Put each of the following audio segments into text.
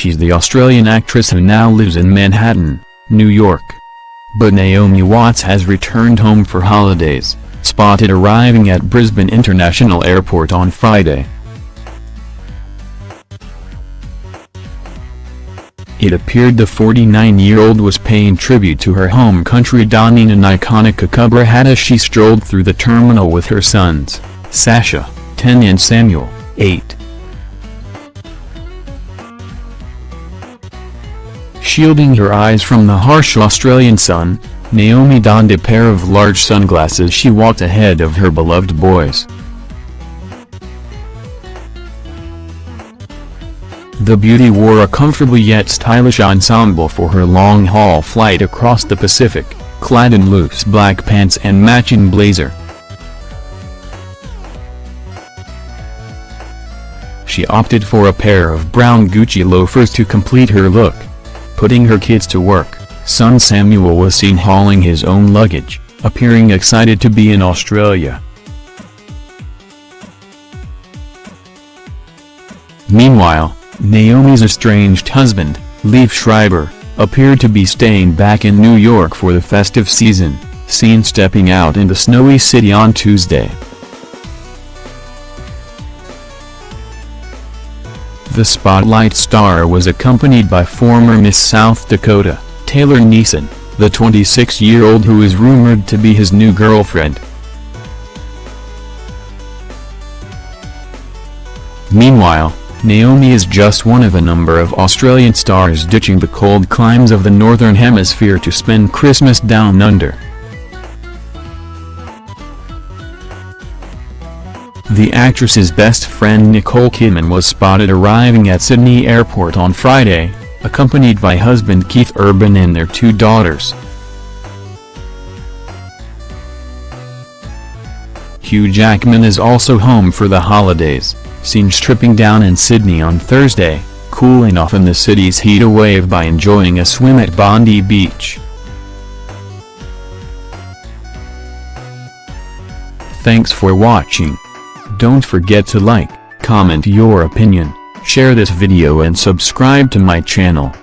the Australian actress who now lives in Manhattan, New York. But Naomi Watts has returned home for holidays, spotted arriving at Brisbane International Airport on Friday. It appeared the 49-year-old was paying tribute to her home country donning an iconic Kookaburra hat as she strolled through the terminal with her sons, Sasha, 10 and Samuel, 8. Shielding her eyes from the harsh Australian sun, Naomi donned a pair of large sunglasses she walked ahead of her beloved boys. The beauty wore a comfortable yet stylish ensemble for her long-haul flight across the Pacific, clad in loose black pants and matching blazer. She opted for a pair of brown Gucci loafers to complete her look. Putting her kids to work, son Samuel was seen hauling his own luggage, appearing excited to be in Australia. Meanwhile, Naomi's estranged husband, Liev Schreiber, appeared to be staying back in New York for the festive season, seen stepping out in the snowy city on Tuesday. The Spotlight star was accompanied by former Miss South Dakota, Taylor Neisen, the 26-year-old who is rumored to be his new girlfriend. Meanwhile, Naomi is just one of a number of Australian stars ditching the cold climes of the Northern Hemisphere to spend Christmas down under. The actress's best friend Nicole Kidman was spotted arriving at Sydney Airport on Friday, accompanied by husband Keith Urban and their two daughters. Hugh Jackman is also home for the holidays seen stripping down in Sydney on Thursday, cooling off in the city's heat away by enjoying a swim at Bondi Beach. Thanks for watching. Don't forget to like, comment your opinion, share this video and subscribe to my channel.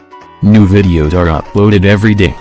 New videos are uploaded every day.